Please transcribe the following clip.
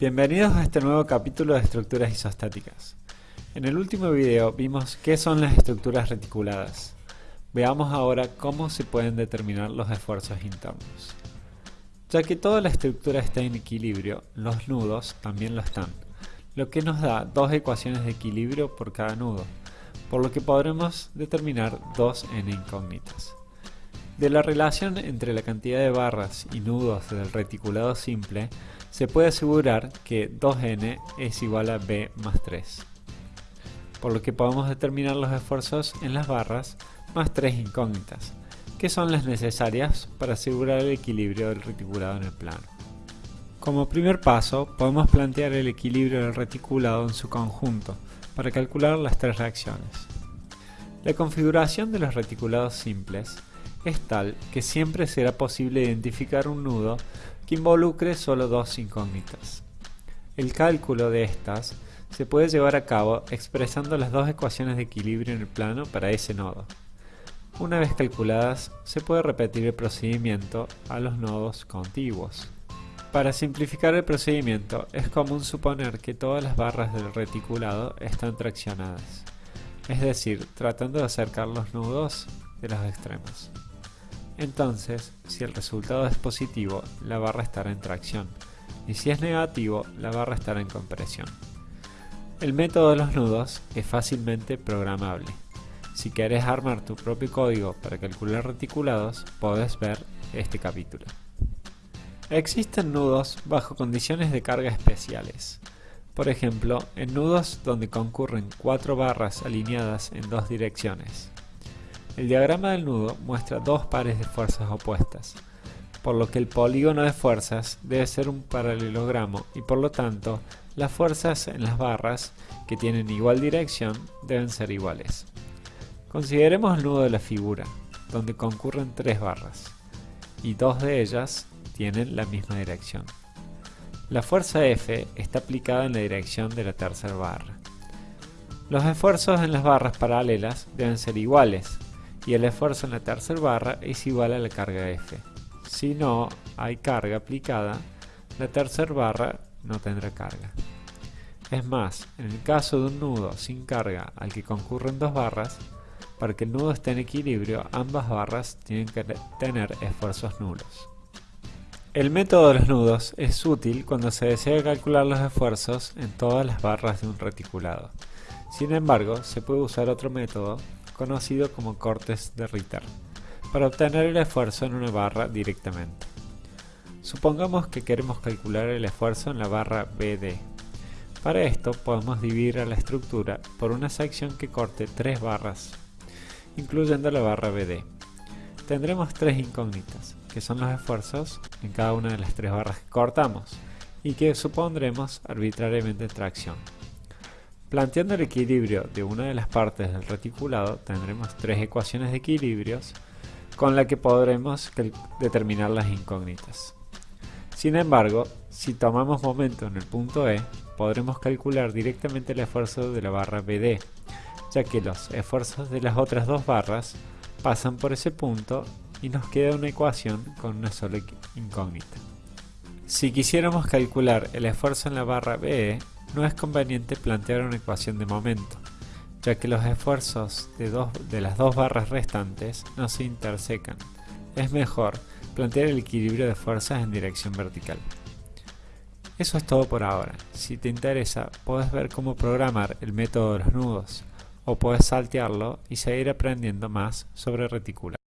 Bienvenidos a este nuevo capítulo de estructuras isostáticas. En el último video vimos qué son las estructuras reticuladas. Veamos ahora cómo se pueden determinar los esfuerzos internos. Ya que toda la estructura está en equilibrio, los nudos también lo están, lo que nos da dos ecuaciones de equilibrio por cada nudo, por lo que podremos determinar dos n incógnitas. De la relación entre la cantidad de barras y nudos del reticulado simple, se puede asegurar que 2n es igual a b más 3, por lo que podemos determinar los esfuerzos en las barras más 3 incógnitas, que son las necesarias para asegurar el equilibrio del reticulado en el plano. Como primer paso, podemos plantear el equilibrio del reticulado en su conjunto, para calcular las tres reacciones. La configuración de los reticulados simples es tal que siempre será posible identificar un nudo que involucre solo dos incógnitas. El cálculo de estas se puede llevar a cabo expresando las dos ecuaciones de equilibrio en el plano para ese nodo. Una vez calculadas, se puede repetir el procedimiento a los nodos contiguos. Para simplificar el procedimiento, es común suponer que todas las barras del reticulado están traccionadas, es decir, tratando de acercar los nudos de los extremos. Entonces, si el resultado es positivo, la barra estará en tracción, y si es negativo, la barra estará en compresión. El método de los nudos es fácilmente programable. Si quieres armar tu propio código para calcular reticulados, puedes ver este capítulo. Existen nudos bajo condiciones de carga especiales. Por ejemplo, en nudos donde concurren cuatro barras alineadas en dos direcciones. El diagrama del nudo muestra dos pares de fuerzas opuestas, por lo que el polígono de fuerzas debe ser un paralelogramo y por lo tanto las fuerzas en las barras que tienen igual dirección deben ser iguales. Consideremos el nudo de la figura, donde concurren tres barras, y dos de ellas tienen la misma dirección. La fuerza F está aplicada en la dirección de la tercera barra. Los esfuerzos en las barras paralelas deben ser iguales, y el esfuerzo en la tercera barra es igual a la carga F. Si no hay carga aplicada, la tercera barra no tendrá carga. Es más, en el caso de un nudo sin carga al que concurren dos barras, para que el nudo esté en equilibrio, ambas barras tienen que tener esfuerzos nulos. El método de los nudos es útil cuando se desea calcular los esfuerzos en todas las barras de un reticulado. Sin embargo, se puede usar otro método conocido como cortes de Ritter, para obtener el esfuerzo en una barra directamente. Supongamos que queremos calcular el esfuerzo en la barra BD. Para esto podemos dividir a la estructura por una sección que corte tres barras, incluyendo la barra BD. Tendremos tres incógnitas, que son los esfuerzos en cada una de las tres barras que cortamos, y que supondremos arbitrariamente tracción. Planteando el equilibrio de una de las partes del reticulado, tendremos tres ecuaciones de equilibrios con las que podremos determinar las incógnitas. Sin embargo, si tomamos momento en el punto E, podremos calcular directamente el esfuerzo de la barra BD, ya que los esfuerzos de las otras dos barras pasan por ese punto y nos queda una ecuación con una sola incógnita. Si quisiéramos calcular el esfuerzo en la barra BE, no es conveniente plantear una ecuación de momento, ya que los esfuerzos de, las dos barras restantes no se intersecan. Es mejor plantear el equilibrio de fuerzas en dirección vertical. Eso es todo por ahora. Si te interesa, puedes ver cómo programar el método de los nudos, o puedes saltearlo y seguir aprendiendo más sobre reticulados.